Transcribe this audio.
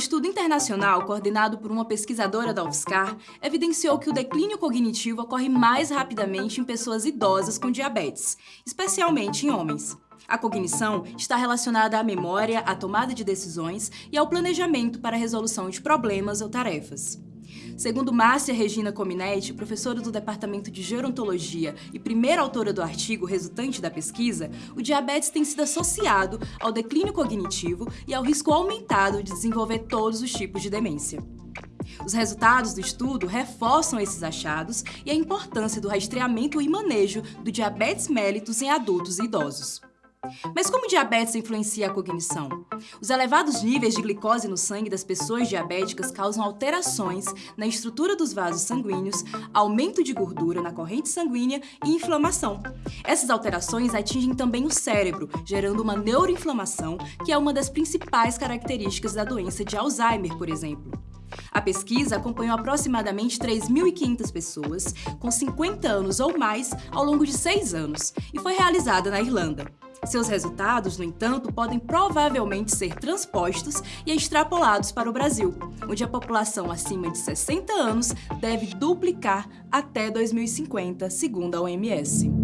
estudo internacional, coordenado por uma pesquisadora da UFSCar, evidenciou que o declínio cognitivo ocorre mais rapidamente em pessoas idosas com diabetes, especialmente em homens. A cognição está relacionada à memória, à tomada de decisões e ao planejamento para a resolução de problemas ou tarefas. Segundo Márcia Regina Cominetti, professora do Departamento de Gerontologia e primeira autora do artigo resultante da pesquisa, o diabetes tem sido associado ao declínio cognitivo e ao risco aumentado de desenvolver todos os tipos de demência. Os resultados do estudo reforçam esses achados e a importância do rastreamento e manejo do diabetes mellitus em adultos e idosos. Mas como diabetes influencia a cognição? Os elevados níveis de glicose no sangue das pessoas diabéticas causam alterações na estrutura dos vasos sanguíneos, aumento de gordura na corrente sanguínea e inflamação. Essas alterações atingem também o cérebro, gerando uma neuroinflamação, que é uma das principais características da doença de Alzheimer, por exemplo. A pesquisa acompanhou aproximadamente 3.500 pessoas com 50 anos ou mais ao longo de seis anos e foi realizada na Irlanda. Seus resultados, no entanto, podem provavelmente ser transpostos e extrapolados para o Brasil, onde a população acima de 60 anos deve duplicar até 2050, segundo a OMS.